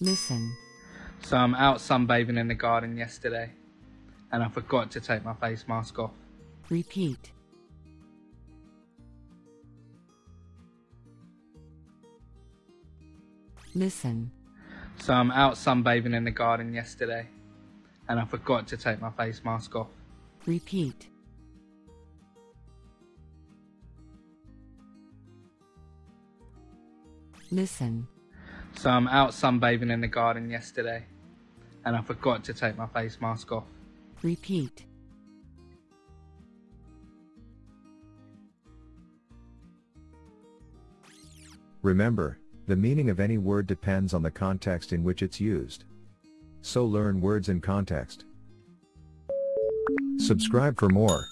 Listen. So I'm out sunbathing in the garden yesterday, and I forgot to take my face mask off. Repeat. Listen. So I'm out sunbathing in the garden yesterday, and I forgot to take my face mask off. Repeat. Listen. So I'm out sunbathing in the garden yesterday, and I forgot to take my face mask off. Repeat. Remember, the meaning of any word depends on the context in which it's used. So learn words in context. Subscribe for more.